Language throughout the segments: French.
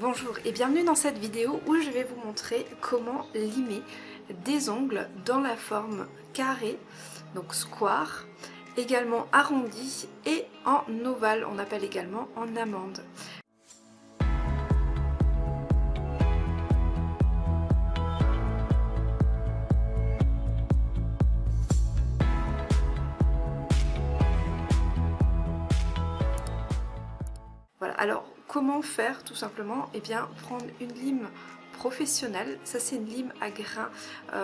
Bonjour et bienvenue dans cette vidéo où je vais vous montrer comment limer des ongles dans la forme carré, donc square, également arrondi et en ovale, on appelle également en amande. Comment faire tout simplement Eh bien prendre une lime professionnelle, ça c'est une lime à grains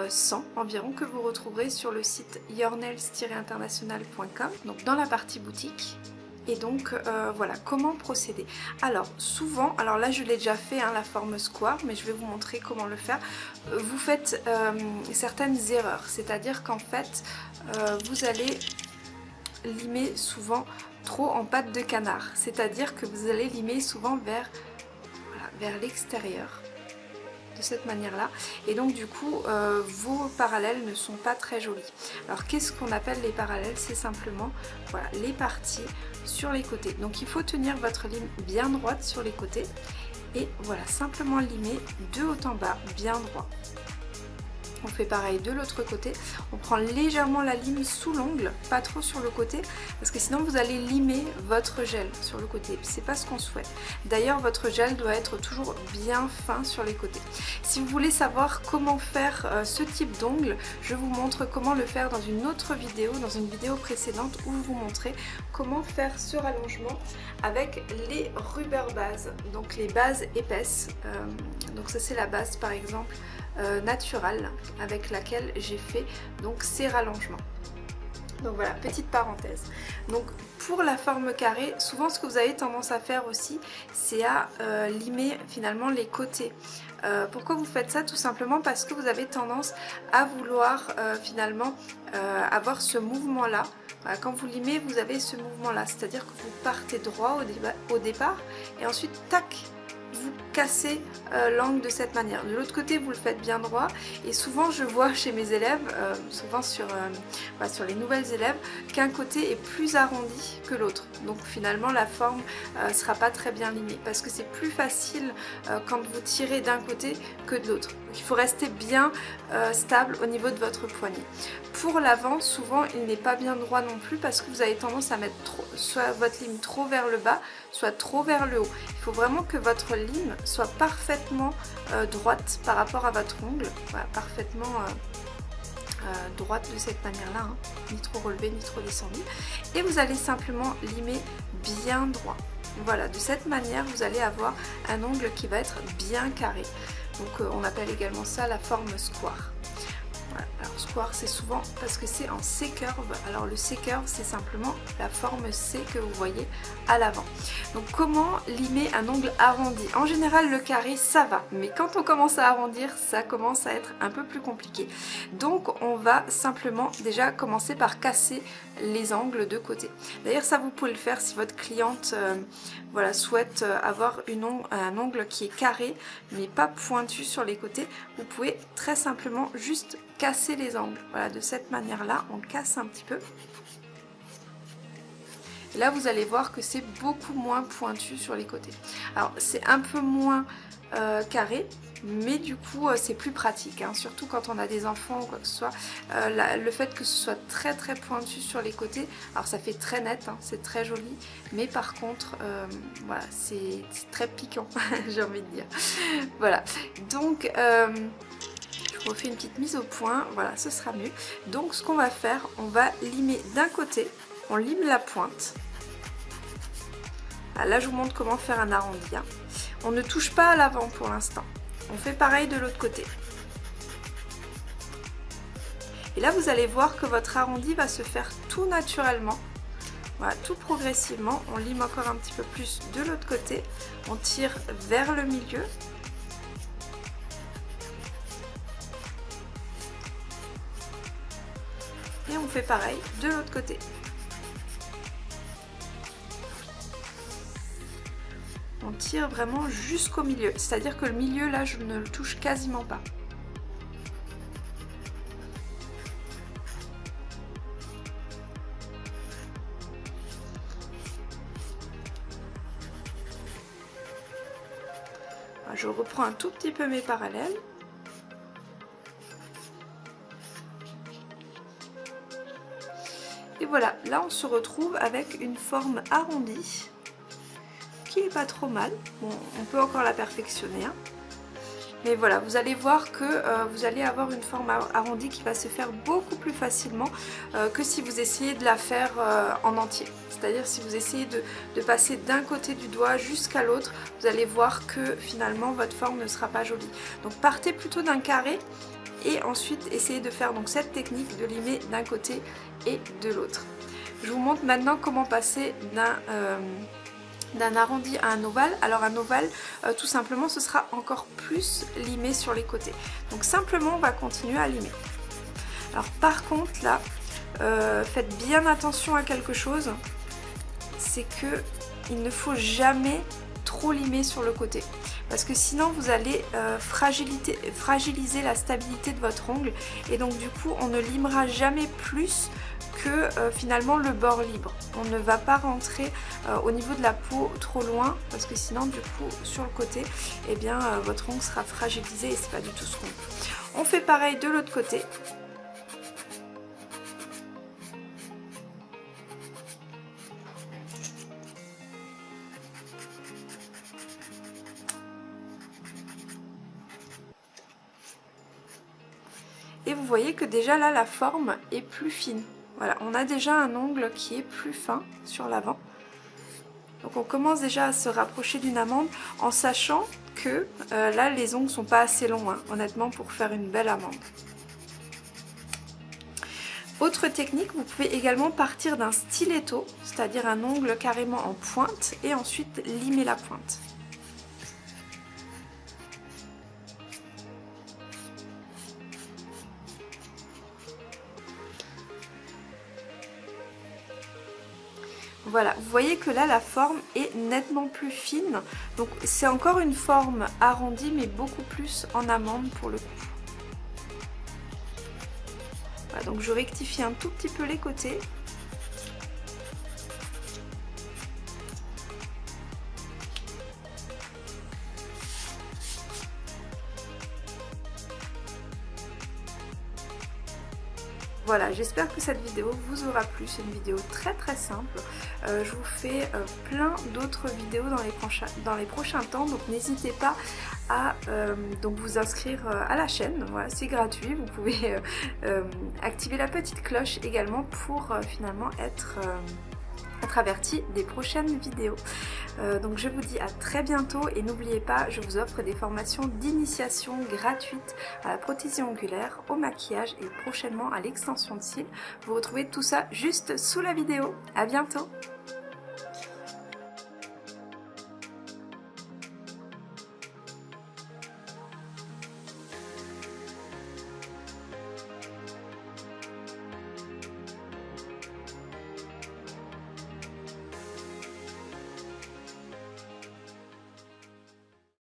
100 euh, environ que vous retrouverez sur le site yournails-international.com donc dans la partie boutique. Et donc euh, voilà comment procéder? Alors souvent alors là je l'ai déjà fait hein, la forme square mais je vais vous montrer comment le faire. Euh, vous faites certaines erreurs c'est à dire qu'en fait vous allez limer souvent trop en pâte de canard, c'est-à-dire que vous allez limer souvent vers, l'extérieur de cette manière là et donc du coup euh, vos parallèles ne sont pas très jolis. Alors qu'est-ce qu'on appelle les parallèles? C'est simplement les parties sur les côtés. Donc il faut tenir votre lime bien droite sur les côtés. Et voilà simplement limer de haut en bas bien droit on fait pareil de l'autre côté. On prend légèrement la lime sous l'ongle, pas trop sur le côté, parce que sinon vous allez limer votre gel sur le côté. C'est pas ce qu'on souhaite. D'ailleurs, votre gel doit être toujours bien fin sur les côtés. Si vous voulez savoir comment faire euh, ce type d'ongle, je vous montre comment le faire dans une autre vidéo, dans une vidéo précédente où je vous montrais comment faire ce rallongement avec les rubber bases, donc les bases épaisses. Euh, donc ça c'est la base par exemple euh, naturelle avec laquelle j'ai fait donc ces rallongements. Donc voilà, petite parenthèse. Donc pour la forme carrée, souvent ce que vous avez tendance à faire aussi, c'est à euh, limer finalement les côtés. Euh, pourquoi vous faites ça? Tout simplement parce que vous avez tendance à vouloir finalement avoir ce mouvement là. quand vous limez, vous avez ce mouvement là, c'est-à-dire que vous partez droit au, au départ et ensuite tac, vous cassez euh, l'angle de cette manière. De l'autre côté, vous le faites bien droit. Et souvent, je vois chez mes élèves, euh, souvent sur, euh, sur les nouvelles élèves, qu'un côté est plus arrondi que l'autre. Donc finalement, la forme ne sera pas très bien limée. Parce que c'est plus facile quand vous tirez d'un côté que de l'autre. Il faut rester bien stable au niveau de votre poignet. Pour l'avant, souvent, il n'est pas bien droit non plus parce que vous avez tendance à mettre trop, soit votre lime trop vers le bas, soit trop vers le haut. Il faut vraiment que votre lime soit parfaitement euh, droite par rapport à votre ongle, parfaitement euh, euh, droite de cette manière-là, hein. ni trop relevé ni trop descendu. Et vous allez simplement limer bien droit. Voilà, de cette manière, vous allez avoir un ongle qui va être bien carré. Donc on appelle également ça la forme square. Square c'est souvent parce que c'est en C-curve. Alors le C-curve c'est simplement la forme C que vous voyez à l'avant. Donc comment limer un ongle arrondi? En général le carré ça va, mais quand on commence à arrondir ça commence à être un peu plus compliqué. Donc on va simplement déjà commencer par casser les angles de côté. D'ailleurs ça vous pouvez le faire si votre cliente euh, voilà, souhaite euh, avoir un ongle qui est carré mais pas pointu sur les côtés. Vous pouvez très simplement juste casser les angles. Voilà, de cette manière-là, on casse un petit peu. Là, vous allez voir que c'est beaucoup moins pointu sur les côtés. Alors, c'est un peu moins euh, carré, mais du coup, euh, c'est plus pratique. Hein. surtout quand on a des enfants ou quoi que ce soit. Euh, le fait que ce soit très très pointu sur les côtés, alors ça fait très net, hein, c'est très joli, mais par contre, voilà, c'est très piquant, j'ai envie de dire. Voilà, donc refait une petite mise au point, voilà ce sera mieux. Donc ce qu'on va faire, on va limer d'un côté, on lime la pointe. Là je vous montre comment faire un arrondi. Hein. On ne touche pas à l'avant pour l'instant. On fait pareil de l'autre côté. Et là vous allez voir que votre arrondi va se faire tout naturellement. Voilà, tout progressivement. On lime encore un petit peu plus de l'autre côté. On tire vers le milieu. On fait pareil de l'autre côté. On tire vraiment jusqu'au milieu, c'est-à-dire que le milieu là je ne le touche quasiment pas. je reprends un tout petit peu mes parallèles. Et voilà, là on se retrouve avec une forme arrondie qui est pas trop mal. Bon, on peut encore la perfectionner. Hein. Mais voilà, vous allez voir que euh, vous allez avoir une forme arrondie qui va se faire beaucoup plus facilement euh, que si vous essayez de la faire euh, en entier. C'est-à-dire si vous essayez de passer d'un côté du doigt jusqu'à l'autre, vous allez voir que finalement votre forme ne sera pas jolie. Donc partez plutôt d'un carré et ensuite essayez de faire donc cette technique de limer d'un côté et de l'autre. Je vous montre maintenant comment passer d'un d'un arrondi à un ovale. Alors un ovale, euh, tout simplement, ce sera encore plus limé sur les côtés. Donc simplement, on va continuer à limer. Alors par contre, là, euh, faites bien attention à quelque chose, c'est que il ne faut jamais trop limer sur le côté. Parce que sinon, vous allez euh, fragiliser la stabilité de votre ongle. Et donc du coup, on ne limera jamais plus euh, finalement le bord libre. On ne va pas rentrer euh, au niveau de la peau trop loin parce que sinon du coup sur le côté eh bien votre ongle sera fragilisé et c'est pas du tout ce qu'on veut. On fait pareil de l'autre côté. Et vous voyez que déjà là la forme est plus fine. Voilà, on a déjà un ongle qui est plus fin sur l'avant. Donc on commence déjà à se rapprocher d'une amande en sachant que euh, là les ongles sont pas assez longs hein, honnêtement pour faire une belle amande. Autre technique, vous pouvez également partir d'un stiletto, c'est-à-dire un ongle carrément en pointe et ensuite limer la pointe. Voilà, vous voyez que là la forme est nettement plus fine. Donc c'est encore une forme arrondie mais beaucoup plus en amande pour le coup. Voilà, donc je rectifie un tout petit peu les côtés. Voilà, j'espère que cette vidéo vous aura plu. C'est une vidéo très très simple. Euh, je vous fais euh, plein d'autres vidéos dans les, prochains, dans les prochains temps. Donc n'hésitez pas à euh, donc vous inscrire à la chaîne. Voilà, c'est gratuit. Vous pouvez activer la petite cloche également pour finalement être être averti des prochaines vidéos. Euh, donc je vous dis à très bientôt et n'oubliez pas, je vous offre des formations d'initiation gratuites à la prothésie ongulaire, au maquillage et prochainement à l'extension de cils. Vous retrouvez tout ça juste sous la vidéo. À bientôt